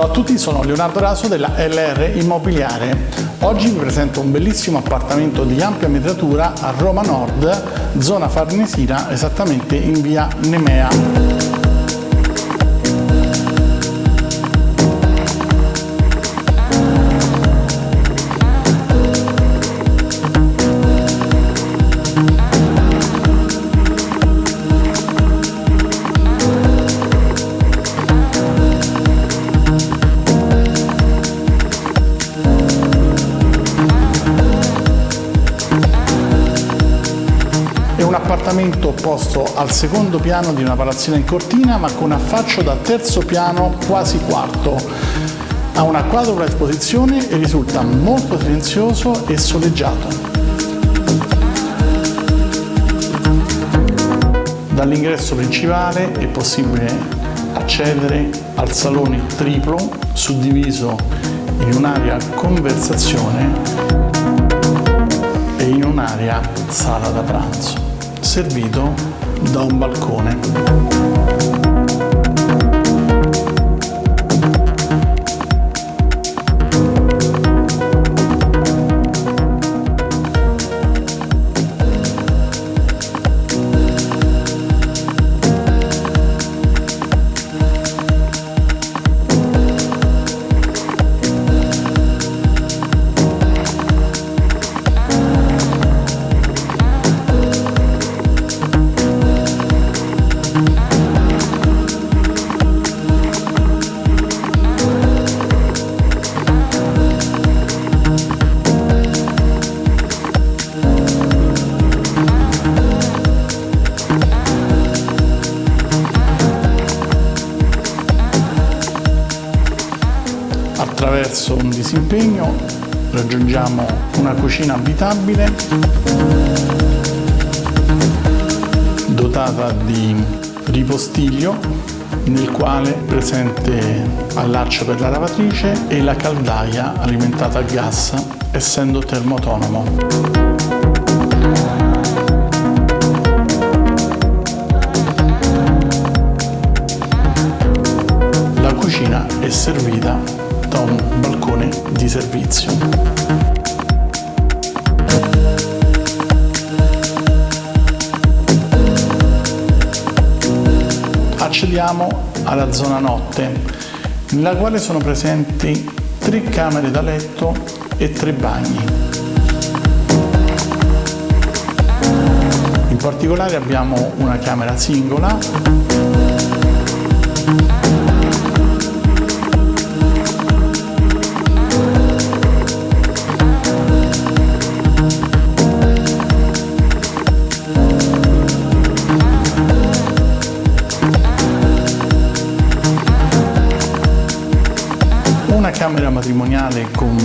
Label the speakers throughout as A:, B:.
A: Ciao a tutti, sono Leonardo Raso della LR Immobiliare. Oggi vi presento un bellissimo appartamento di ampia metratura a Roma Nord, zona Farnesina, esattamente in via Nemea. Appartamento posto al secondo piano di una palazzina in cortina ma con affaccio da terzo piano quasi quarto. Ha una quadrupla esposizione e risulta molto silenzioso e soleggiato. Dall'ingresso principale è possibile accedere al salone triplo suddiviso in un'area conversazione e in un'area sala da pranzo servito da un balcone. Attraverso un disimpegno raggiungiamo una cucina abitabile dotata di ripostiglio nel quale è presente allaccio per la lavatrice e la caldaia alimentata a gas essendo termoautonomo. Servizio. Accediamo alla zona notte, nella quale sono presenti tre camere da letto e tre bagni. In particolare abbiamo una camera singola matrimoniale con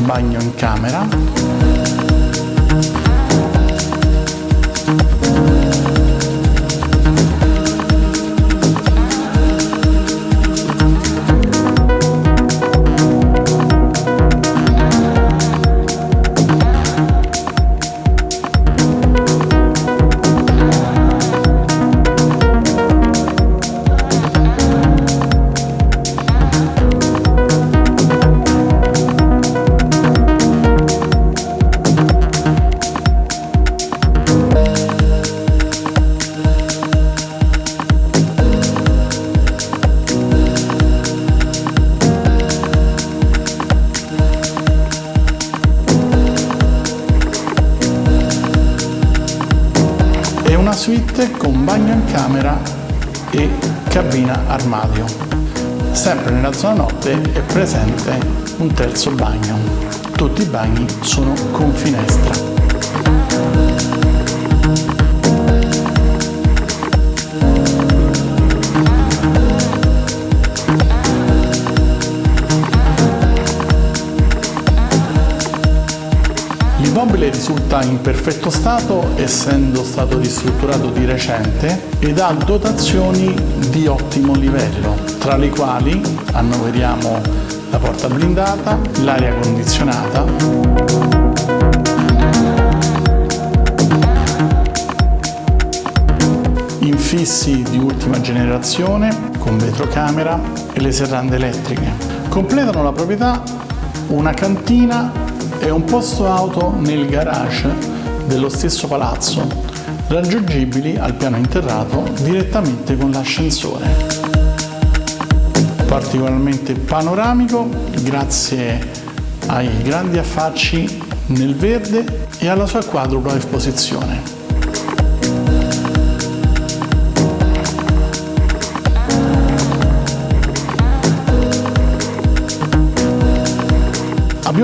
A: bagno in camera suite con bagno in camera e cabina armadio. Sempre nella zona notte è presente un terzo bagno. Tutti i bagni sono con finestra. L'immobile risulta in perfetto stato essendo stato ristrutturato di recente ed ha dotazioni di ottimo livello, tra le quali annoveriamo la porta blindata, l'aria condizionata, infissi di ultima generazione con vetrocamera e le serrande elettriche. Completano la proprietà una cantina e un posto auto nel garage dello stesso palazzo, raggiungibili al piano interrato direttamente con l'ascensore. Particolarmente panoramico grazie ai grandi affacci nel verde e alla sua quadrupla esposizione.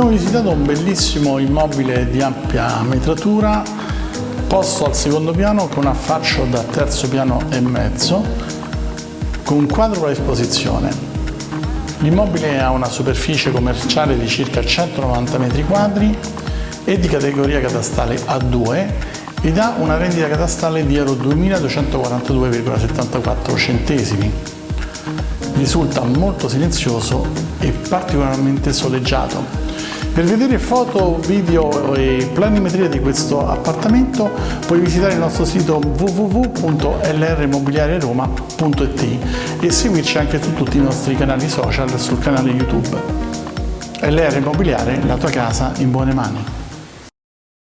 A: Abbiamo visitato un bellissimo immobile di ampia metratura posto al secondo piano con affaccio da terzo piano e mezzo con quadrupla esposizione. L'immobile ha una superficie commerciale di circa 190 m2 e di categoria catastale A2 ed ha una rendita catastale di euro 2.242,74 centesimi. Risulta molto silenzioso e particolarmente soleggiato. Per vedere foto, video e planimetria di questo appartamento puoi visitare il nostro sito www.lrmobiliareroma.it e seguirci anche su tutti i nostri canali social sul canale YouTube. LR Immobiliare, la tua casa in buone mani.